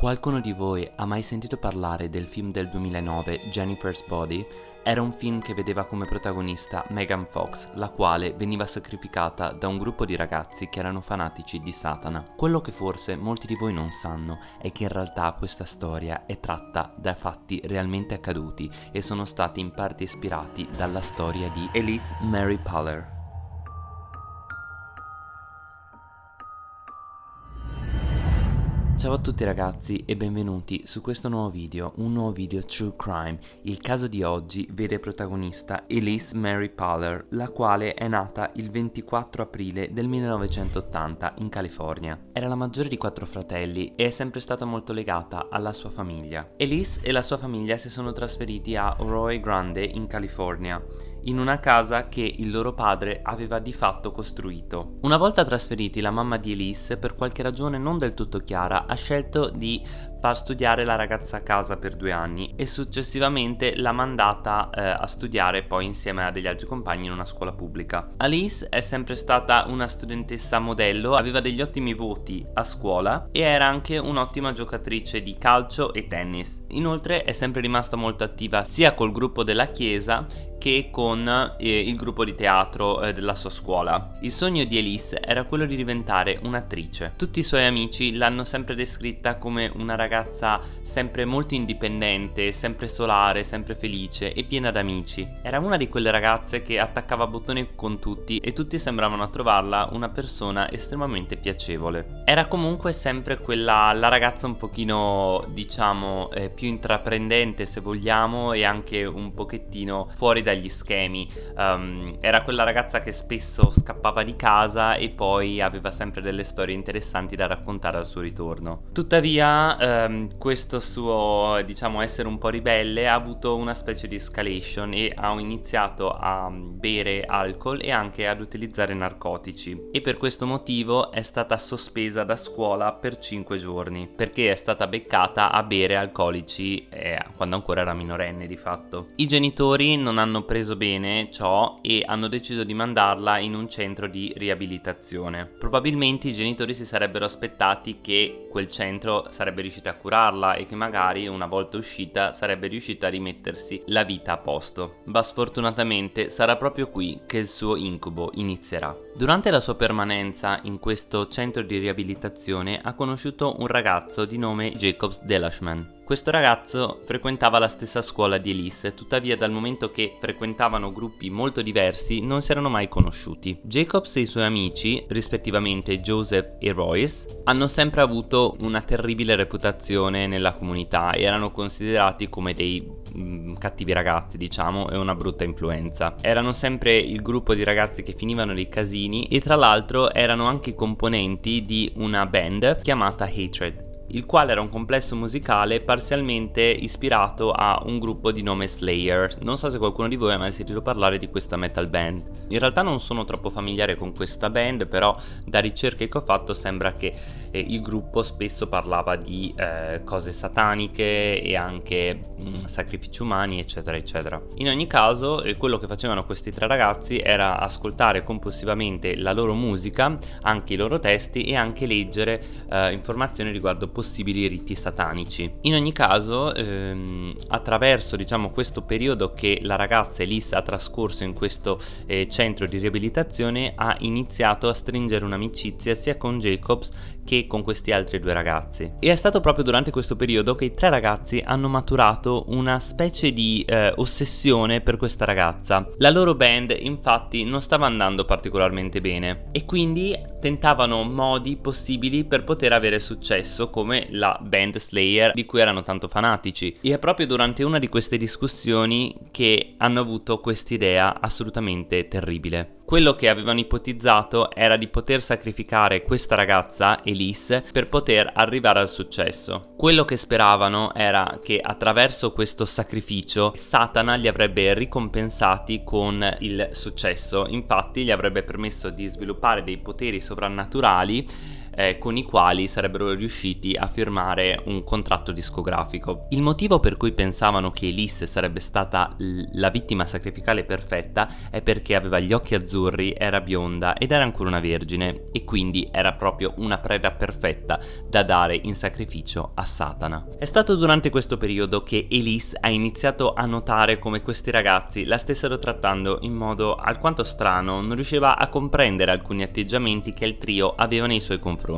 Qualcuno di voi ha mai sentito parlare del film del 2009 Jennifer's Body? Era un film che vedeva come protagonista Megan Fox, la quale veniva sacrificata da un gruppo di ragazzi che erano fanatici di Satana. Quello che forse molti di voi non sanno è che in realtà questa storia è tratta da fatti realmente accaduti e sono stati in parte ispirati dalla storia di Elise Mary Paller. Ciao a tutti ragazzi e benvenuti su questo nuovo video, un nuovo video True Crime. Il caso di oggi vede protagonista Elise Mary Paller, la quale è nata il 24 aprile del 1980 in California. Era la maggiore di quattro fratelli e è sempre stata molto legata alla sua famiglia. Elise e la sua famiglia si sono trasferiti a Roy Grande in California in una casa che il loro padre aveva di fatto costruito. Una volta trasferiti la mamma di Elise, per qualche ragione non del tutto chiara, ha scelto di far studiare la ragazza a casa per due anni e successivamente l'ha mandata eh, a studiare poi insieme a degli altri compagni in una scuola pubblica. Alice è sempre stata una studentessa modello, aveva degli ottimi voti a scuola e era anche un'ottima giocatrice di calcio e tennis. Inoltre è sempre rimasta molto attiva sia col gruppo della chiesa che con eh, il gruppo di teatro eh, della sua scuola. Il sogno di Elise era quello di diventare un'attrice. Tutti i suoi amici l'hanno sempre descritta come una ragazza sempre molto indipendente, sempre solare, sempre felice e piena d'amici. Era una di quelle ragazze che attaccava bottoni con tutti e tutti sembravano trovarla una persona estremamente piacevole. Era comunque sempre quella la ragazza un pochino diciamo eh, più intraprendente se vogliamo e anche un pochettino fuori da dagli schemi. Um, era quella ragazza che spesso scappava di casa e poi aveva sempre delle storie interessanti da raccontare al suo ritorno. Tuttavia, um, questo suo, diciamo, essere un po' ribelle ha avuto una specie di escalation e ha iniziato a bere alcol e anche ad utilizzare narcotici. E per questo motivo è stata sospesa da scuola per 5 giorni, perché è stata beccata a bere alcolici eh, quando ancora era minorenne di fatto. I genitori non hanno hanno preso bene ciò e hanno deciso di mandarla in un centro di riabilitazione. Probabilmente i genitori si sarebbero aspettati che quel centro sarebbe riuscito a curarla e che magari una volta uscita sarebbe riuscita a rimettersi la vita a posto. Ma sfortunatamente sarà proprio qui che il suo incubo inizierà. Durante la sua permanenza in questo centro di riabilitazione ha conosciuto un ragazzo di nome Jacobs Delashman. Questo ragazzo frequentava la stessa scuola di Elise, tuttavia dal momento che frequentavano gruppi molto diversi non si erano mai conosciuti. Jacobs e i suoi amici, rispettivamente Joseph e Royce, hanno sempre avuto una terribile reputazione nella comunità e erano considerati come dei mh, mm, cattivi ragazzi diciamo e una brutta influenza. Erano sempre il gruppo di ragazzi che finivano nei casini e tra l'altro erano anche componenti di una band chiamata Hatred il quale era un complesso musicale parzialmente ispirato a un gruppo di nome Slayer. Non so se qualcuno di voi ha mai sentito parlare di questa metal band. In realtà non sono troppo familiare con questa band, però da ricerche che ho fatto sembra che eh, il gruppo spesso parlava di eh, cose sataniche e anche mh, mm, sacrifici umani, eccetera, eccetera. In ogni caso, eh, quello che facevano questi tre ragazzi era ascoltare compulsivamente la loro musica, anche i loro testi e anche leggere eh, informazioni riguardo possibili riti satanici. In ogni caso, ehm, attraverso diciamo questo periodo che la ragazza Elisa ha trascorso in questo eh, centro di riabilitazione ha iniziato a stringere un'amicizia sia con Jacobs che con questi altri due ragazzi. E è stato proprio durante questo periodo che i tre ragazzi hanno maturato una specie di eh, ossessione per questa ragazza. La loro band infatti non stava andando particolarmente bene e quindi tentavano modi possibili per poter avere successo come la band Slayer di cui erano tanto fanatici. E è proprio durante una di queste discussioni che hanno avuto quest'idea assolutamente terribile. Quello che avevano ipotizzato era di poter sacrificare questa ragazza, Elise, per poter arrivare al successo. Quello che speravano era che attraverso questo sacrificio Satana li avrebbe ricompensati con il successo, infatti gli avrebbe permesso di sviluppare dei poteri sovrannaturali eh, con i quali sarebbero riusciti a firmare un contratto discografico. Il motivo per cui pensavano che Elise sarebbe stata la vittima sacrificale perfetta è perché aveva gli occhi azzurri, era bionda ed era ancora una vergine e quindi era proprio una preda perfetta da dare in sacrificio a Satana. È stato durante questo periodo che Elise ha iniziato a notare come questi ragazzi la stessero trattando in modo alquanto strano, non riusciva a comprendere alcuni atteggiamenti che il trio aveva nei suoi confronti.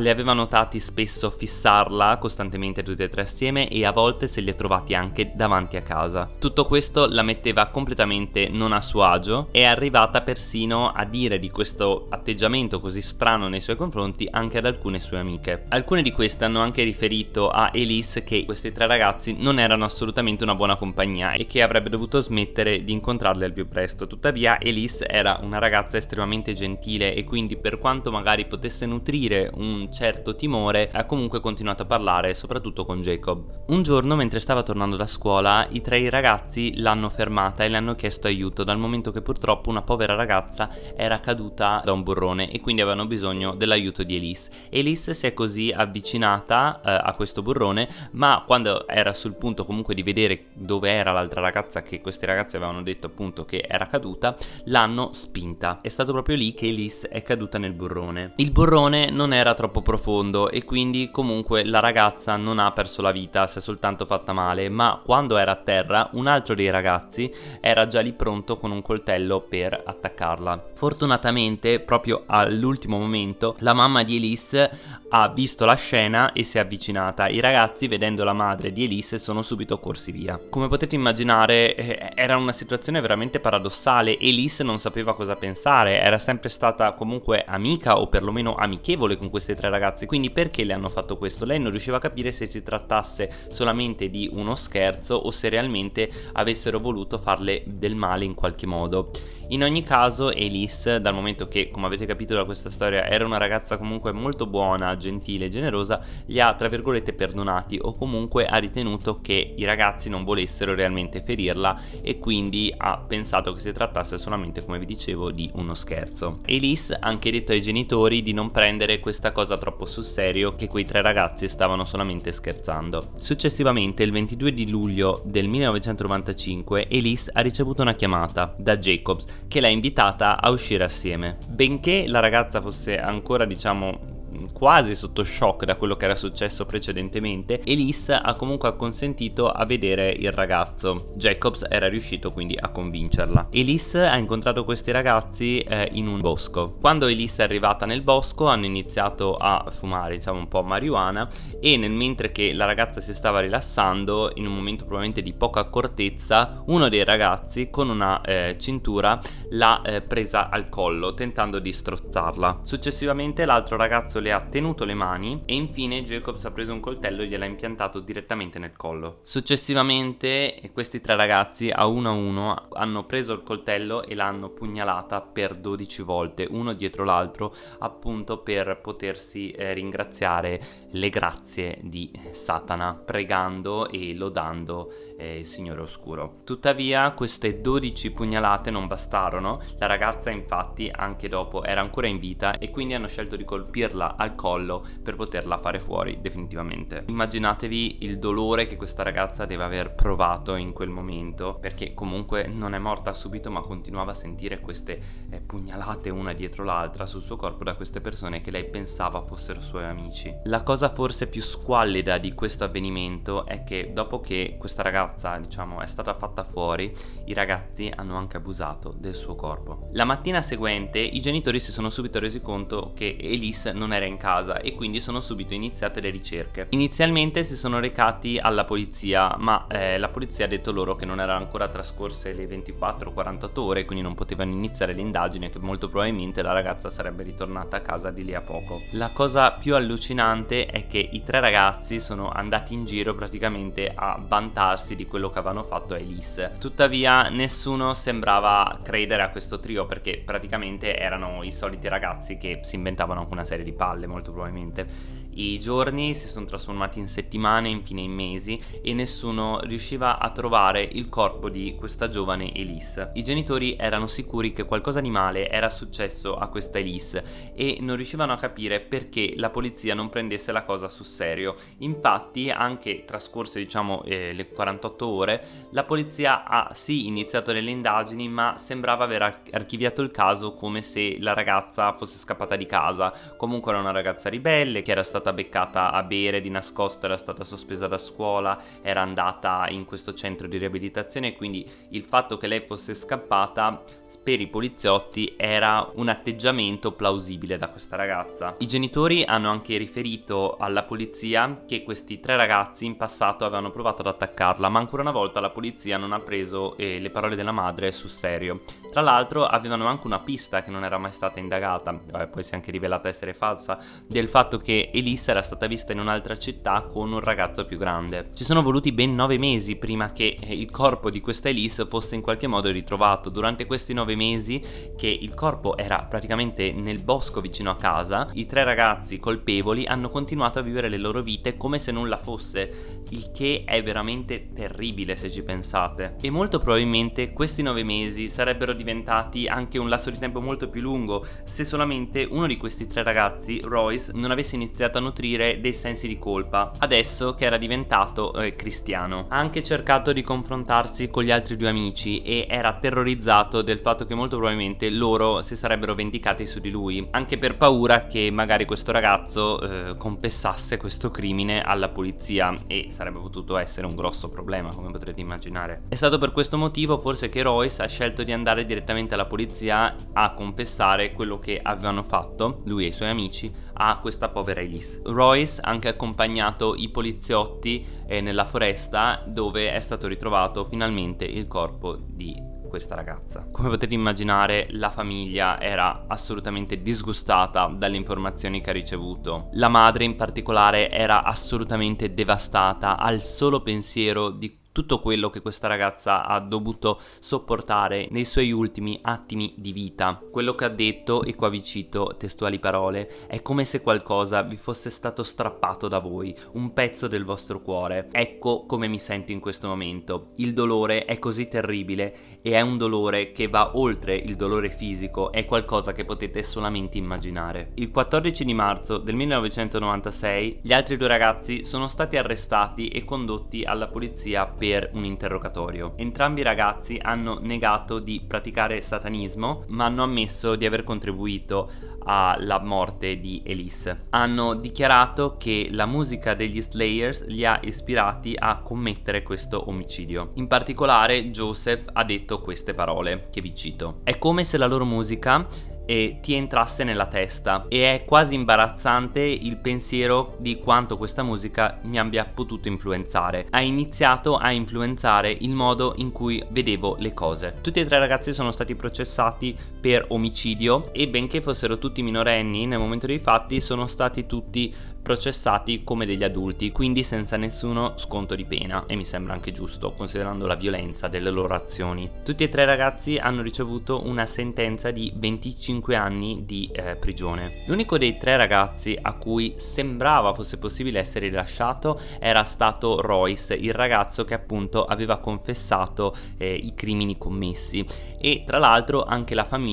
Le aveva notati spesso fissarla costantemente tutti e tre assieme e a volte se li ha trovati anche davanti a casa. Tutto questo la metteva completamente non a suo agio è arrivata persino a dire di questo atteggiamento così strano nei suoi confronti anche ad alcune sue amiche. Alcune di queste hanno anche riferito a Elise che questi tre ragazzi non erano assolutamente una buona compagnia e che avrebbe dovuto smettere di incontrarli al più presto. Tuttavia Elise era una ragazza estremamente gentile e quindi per quanto magari potesse nutrire un certo timore ha comunque continuato a parlare soprattutto con Jacob. Un giorno mentre stava tornando da scuola i tre ragazzi l'hanno fermata e le hanno chiesto aiuto dal momento che purtroppo una povera ragazza era caduta da un burrone e quindi avevano bisogno dell'aiuto di Elise. Elise si è così avvicinata eh, a questo burrone ma quando era sul punto comunque di vedere dove era l'altra ragazza che questi ragazzi avevano detto appunto che era caduta l'hanno spinta. È stato proprio lì che Elise è caduta nel burrone. Il burrone non era troppo profondo e quindi comunque la ragazza non ha perso la vita, si è soltanto fatta male ma quando era a terra un altro dei ragazzi era già lì pronto con un coltello per attaccarla. Fortunatamente proprio all'ultimo momento la mamma di Elise ha visto la scena e si è avvicinata. I ragazzi, vedendo la madre di Elise, sono subito corsi via. Come potete immaginare, eh, era una situazione veramente paradossale. Elise non sapeva cosa pensare, era sempre stata comunque amica o perlomeno amichevole con questi tre ragazzi. Quindi perché le hanno fatto questo? Lei non riusciva a capire se si trattasse solamente di uno scherzo o se realmente avessero voluto farle del male in qualche modo. In ogni caso Elise, dal momento che come avete capito da questa storia era una ragazza comunque molto buona, gentile e generosa, li ha tra virgolette perdonati o comunque ha ritenuto che i ragazzi non volessero realmente ferirla e quindi ha pensato che si trattasse solamente come vi dicevo di uno scherzo. Elise ha anche detto ai genitori di non prendere questa cosa troppo sul serio che quei tre ragazzi stavano solamente scherzando. Successivamente il 22 di luglio del 1995 Elise ha ricevuto una chiamata da Jacobs che l'ha invitata a uscire assieme. Benché la ragazza fosse ancora diciamo quasi sotto shock da quello che era successo precedentemente, Elise ha comunque acconsentito a vedere il ragazzo. Jacobs era riuscito quindi a convincerla. Elise ha incontrato questi ragazzi eh, in un bosco. Quando Elise è arrivata nel bosco hanno iniziato a fumare diciamo un po' marijuana e nel mentre che la ragazza si stava rilassando in un momento probabilmente di poca accortezza uno dei ragazzi con una eh, cintura l'ha eh, presa al collo tentando di strozzarla. Successivamente l'altro ragazzo le ha tenuto le mani e infine Jacobs ha preso un coltello e gliel'ha impiantato direttamente nel collo. Successivamente questi tre ragazzi a uno a uno hanno preso il coltello e l'hanno pugnalata per 12 volte, uno dietro l'altro, appunto per potersi eh, ringraziare le grazie di Satana, pregando e lodando eh, il Signore Oscuro. Tuttavia queste 12 pugnalate non bastarono, la ragazza infatti anche dopo era ancora in vita e quindi hanno scelto di colpirla al collo per poterla fare fuori definitivamente. Immaginatevi il dolore che questa ragazza deve aver provato in quel momento perché comunque non è morta subito ma continuava a sentire queste eh, pugnalate una dietro l'altra sul suo corpo da queste persone che lei pensava fossero suoi amici. La cosa forse più squallida di questo avvenimento è che dopo che questa ragazza diciamo è stata fatta fuori i ragazzi hanno anche abusato del suo corpo. La mattina seguente i genitori si sono subito resi conto che Elise non era in casa e quindi sono subito iniziate le ricerche. Inizialmente si sono recati alla polizia ma eh, la polizia ha detto loro che non erano ancora trascorse le 24-48 ore quindi non potevano iniziare le indagini e che molto probabilmente la ragazza sarebbe ritornata a casa di lì a poco. La cosa più allucinante è che i tre ragazzi sono andati in giro praticamente a vantarsi di quello che avevano fatto a Elise. Tuttavia nessuno sembrava credere a questo trio perché praticamente erano i soliti ragazzi che si inventavano anche una serie di palle molto probabilmente I giorni si sono trasformati in settimane, infine in mesi e nessuno riusciva a trovare il corpo di questa giovane Elise. I genitori erano sicuri che qualcosa di male era successo a questa Elise e non riuscivano a capire perché la polizia non prendesse la cosa sul serio. Infatti anche trascorse diciamo eh, le 48 ore la polizia ha sì iniziato delle indagini ma sembrava aver archiviato il caso come se la ragazza fosse scappata di casa. Comunque era una ragazza ribelle che era stata beccata a bere di nascosto, era stata sospesa da scuola, era andata in questo centro di riabilitazione quindi il fatto che lei fosse scappata per i poliziotti era un atteggiamento plausibile da questa ragazza. I genitori hanno anche riferito alla polizia che questi tre ragazzi in passato avevano provato ad attaccarla, ma ancora una volta la polizia non ha preso eh, le parole della madre sul serio. Tra l'altro avevano anche una pista che non era mai stata indagata, Vabbè, poi si è anche rivelata essere falsa, del fatto che Elisa era stata vista in un'altra città con un ragazzo più grande. Ci sono voluti ben nove mesi prima che eh, il corpo di questa Elise fosse in qualche modo ritrovato. Durante questi nove mesi che il corpo era praticamente nel bosco vicino a casa, i tre ragazzi colpevoli hanno continuato a vivere le loro vite come se nulla fosse, il che è veramente terribile se ci pensate. E molto probabilmente questi nove mesi sarebbero diventati anche un lasso di tempo molto più lungo se solamente uno di questi tre ragazzi, Royce, non avesse iniziato a nutrire dei sensi di colpa, adesso che era diventato eh, cristiano. Ha anche cercato di confrontarsi con gli altri due amici e era terrorizzato del fatto che molto probabilmente loro si sarebbero vendicati su di lui, anche per paura che magari questo ragazzo eh, confessasse questo crimine alla polizia e sarebbe potuto essere un grosso problema come potrete immaginare. È stato per questo motivo forse che Royce ha scelto di andare direttamente alla polizia a confessare quello che avevano fatto, lui e i suoi amici, a questa povera Elise. Royce ha anche accompagnato i poliziotti eh, nella foresta dove è stato ritrovato finalmente il corpo di questa ragazza. Come potete immaginare la famiglia era assolutamente disgustata dalle informazioni che ha ricevuto. La madre in particolare era assolutamente devastata al solo pensiero di tutto quello che questa ragazza ha dovuto sopportare nei suoi ultimi attimi di vita. Quello che ha detto, e qua vi cito testuali parole, è come se qualcosa vi fosse stato strappato da voi, un pezzo del vostro cuore. Ecco come mi sento in questo momento. Il dolore è così terribile e è un dolore che va oltre il dolore fisico, è qualcosa che potete solamente immaginare. Il 14 di marzo del 1996 gli altri due ragazzi sono stati arrestati e condotti alla polizia per un interrogatorio. Entrambi i ragazzi hanno negato di praticare satanismo, ma hanno ammesso di aver contribuito alla morte di Elise. Hanno dichiarato che la musica degli Slayers li ha ispirati a commettere questo omicidio. In particolare Joseph ha detto queste parole, che vi cito. È come se la loro musica e ti entrasse nella testa e è quasi imbarazzante il pensiero di quanto questa musica mi abbia potuto influenzare. Ha iniziato a influenzare il modo in cui vedevo le cose. Tutti e tre ragazzi sono stati processati per omicidio e benché fossero tutti minorenni nel momento dei fatti sono stati tutti processati come degli adulti, quindi senza nessuno sconto di pena e mi sembra anche giusto considerando la violenza delle loro azioni. Tutti e tre i ragazzi hanno ricevuto una sentenza di 25 anni di eh, prigione. L'unico dei tre ragazzi a cui sembrava fosse possibile essere rilasciato era stato Royce, il ragazzo che appunto aveva confessato eh, i crimini commessi e tra l'altro anche la famiglia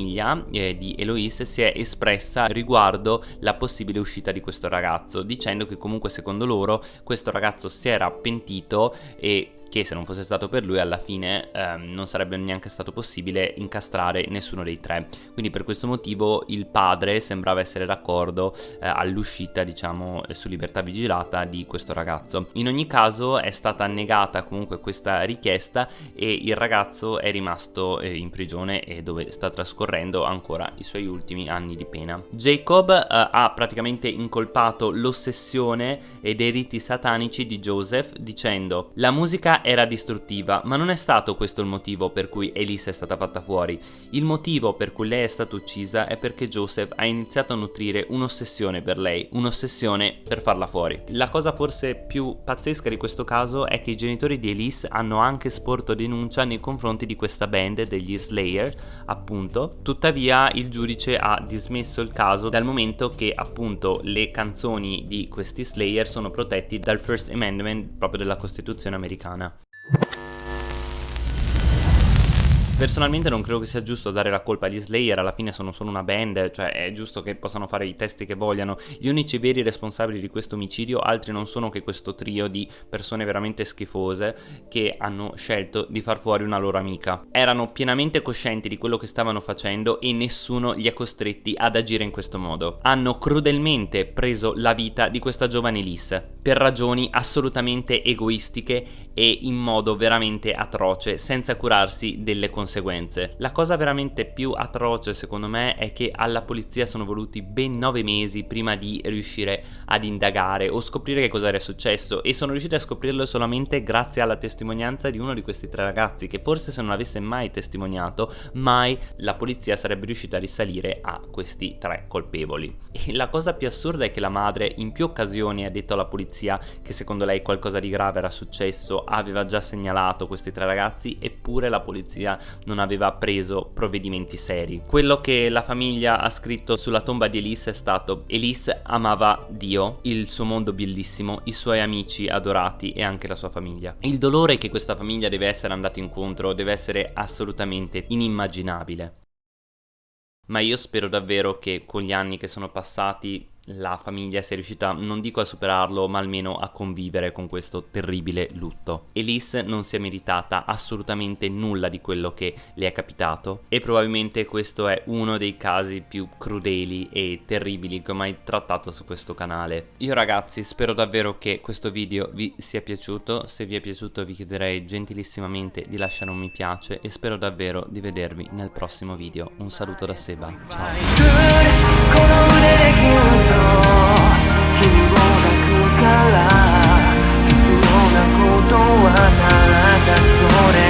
eh, di Eloise si è espressa riguardo la possibile uscita di questo ragazzo dicendo che comunque secondo loro questo ragazzo si era pentito e che se non fosse stato per lui alla fine ehm, non sarebbe neanche stato possibile incastrare nessuno dei tre. Quindi per questo motivo il padre sembrava essere d'accordo eh, all'uscita diciamo su libertà vigilata di questo ragazzo. In ogni caso è stata negata comunque questa richiesta e il ragazzo è rimasto eh, in prigione e dove sta trascorrendo ancora i suoi ultimi anni di pena. Jacob eh, ha praticamente incolpato l'ossessione e dei riti satanici di Joseph dicendo la musica era distruttiva, ma non è stato questo il motivo per cui Elise è stata fatta fuori. Il motivo per cui lei è stata uccisa è perché Joseph ha iniziato a nutrire un'ossessione per lei, un'ossessione per farla fuori. La cosa forse più pazzesca di questo caso è che i genitori di Elise hanno anche sporto denuncia nei confronti di questa band degli Slayer, appunto. Tuttavia il giudice ha dismesso il caso dal momento che appunto le canzoni di questi Slayer sono protetti dal First Amendment proprio della Costituzione americana. you Personalmente non credo che sia giusto dare la colpa agli Slayer, alla fine sono solo una band, cioè è giusto che possano fare i testi che vogliano. Gli unici veri responsabili di questo omicidio altri non sono che questo trio di persone veramente schifose che hanno scelto di far fuori una loro amica. Erano pienamente coscienti di quello che stavano facendo e nessuno li ha costretti ad agire in questo modo. Hanno crudelmente preso la vita di questa giovane Liz per ragioni assolutamente egoistiche e in modo veramente atroce senza curarsi delle conseguenze conseguenze. La cosa veramente più atroce secondo me è che alla polizia sono voluti ben 9 mesi prima di riuscire ad indagare o scoprire che cosa era successo e sono riusciti a scoprirlo solamente grazie alla testimonianza di uno di questi tre ragazzi che forse se non avesse mai testimoniato mai la polizia sarebbe riuscita a risalire a questi tre colpevoli. E la cosa più assurda è che la madre in più occasioni ha detto alla polizia che secondo lei qualcosa di grave era successo, aveva già segnalato questi tre ragazzi eppure la polizia non aveva preso provvedimenti seri. Quello che la famiglia ha scritto sulla tomba di Elise è stato Elise amava Dio, il suo mondo bellissimo, i suoi amici adorati e anche la sua famiglia. Il dolore che questa famiglia deve essere andata incontro deve essere assolutamente inimmaginabile. Ma io spero davvero che con gli anni che sono passati la famiglia sia riuscita, non dico a superarlo, ma almeno a convivere con questo terribile lutto. Elise non si è meritata assolutamente nulla di quello che le è capitato e probabilmente questo è uno dei casi più crudeli e terribili che ho mai trattato su questo canale. Io ragazzi spero davvero che questo video vi sia piaciuto, se vi è piaciuto vi chiederei gentilissimamente di lasciare un mi piace e spero davvero di vedervi nel prossimo video. Un saluto da Seba, ciao! ら必要なことはただそれ。